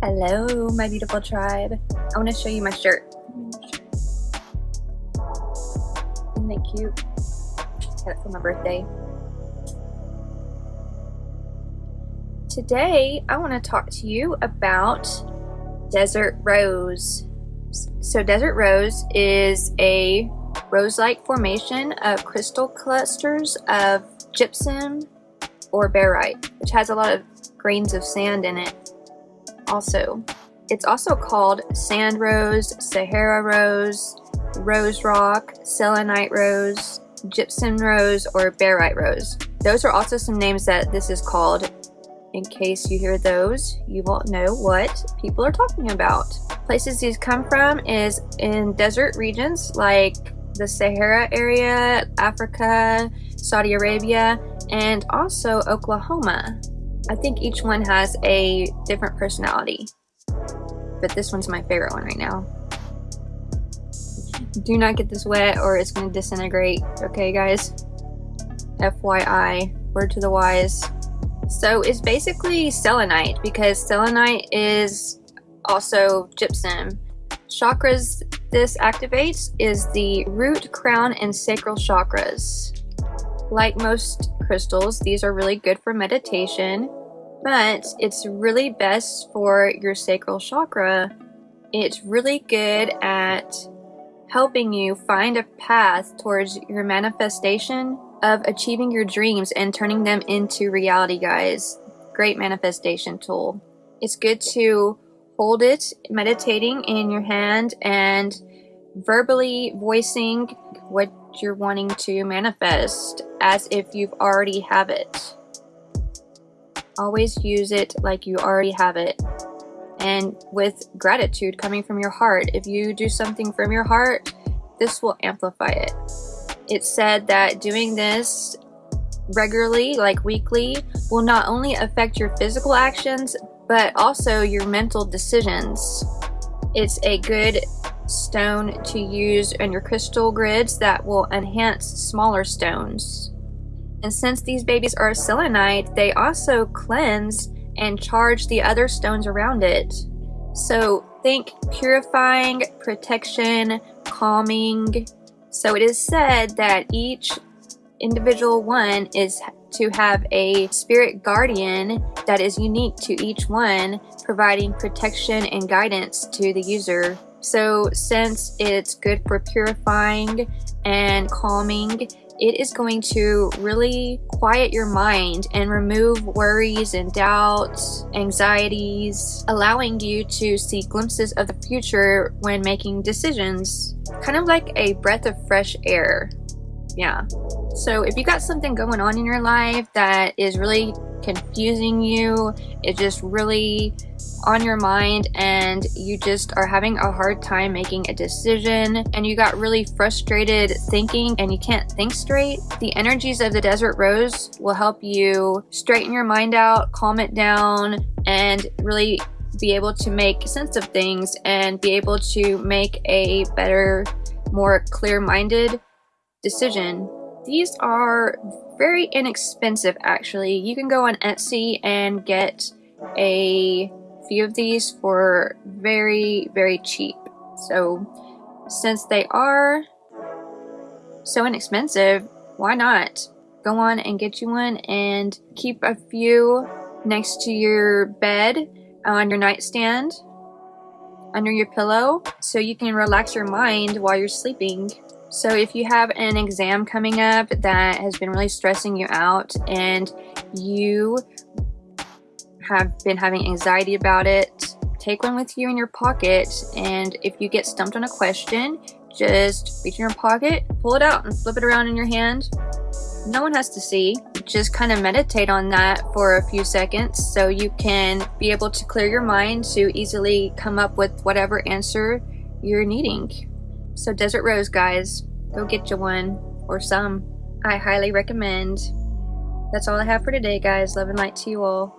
Hello, my beautiful tribe. I want to show you my shirt. Isn't it cute? Got it for my birthday. Today, I want to talk to you about Desert Rose. So Desert Rose is a rose-like formation of crystal clusters of gypsum or barite, which has a lot of grains of sand in it also. It's also called sand rose, Sahara rose, rose rock, selenite rose, gypsum rose, or barite rose. Those are also some names that this is called. In case you hear those, you won't know what people are talking about. Places these come from is in desert regions like the Sahara area, Africa, Saudi Arabia, and also Oklahoma. I think each one has a different personality, but this one's my favorite one right now. Do not get this wet or it's going to disintegrate, okay guys? FYI, word to the wise. So it's basically selenite because selenite is also gypsum. Chakras this activates is the root, crown, and sacral chakras. Like most crystals, these are really good for meditation, but it's really best for your sacral chakra. It's really good at helping you find a path towards your manifestation of achieving your dreams and turning them into reality, guys. Great manifestation tool. It's good to hold it, meditating in your hand and verbally voicing what you're wanting to manifest as if you've already have it. Always use it like you already have it. And with gratitude coming from your heart. If you do something from your heart, this will amplify it. It's said that doing this regularly, like weekly, will not only affect your physical actions, but also your mental decisions. It's a good stone to use in your crystal grids that will enhance smaller stones. And since these babies are selenite, they also cleanse and charge the other stones around it. So think purifying, protection, calming. So it is said that each individual one is to have a spirit guardian that is unique to each one, providing protection and guidance to the user. So since it's good for purifying and calming, it is going to really quiet your mind and remove worries and doubts, anxieties, allowing you to see glimpses of the future when making decisions. Kind of like a breath of fresh air. Yeah. So if you got something going on in your life that is really confusing you, it's just really on your mind and you just are having a hard time making a decision. And you got really frustrated thinking and you can't think straight, the energies of the Desert Rose will help you straighten your mind out, calm it down, and really be able to make sense of things and be able to make a better, more clear-minded decision. These are very inexpensive actually. You can go on Etsy and get a few of these for very, very cheap. So since they are so inexpensive, why not go on and get you one and keep a few next to your bed uh, on your nightstand under your pillow so you can relax your mind while you're sleeping. So if you have an exam coming up that has been really stressing you out and you have been having anxiety about it, take one with you in your pocket. And if you get stumped on a question, just reach in your pocket, pull it out, and flip it around in your hand. No one has to see. Just kind of meditate on that for a few seconds so you can be able to clear your mind to easily come up with whatever answer you're needing. So, Desert Rose, guys, go get you one or some. I highly recommend. That's all I have for today, guys. Love and light to you all.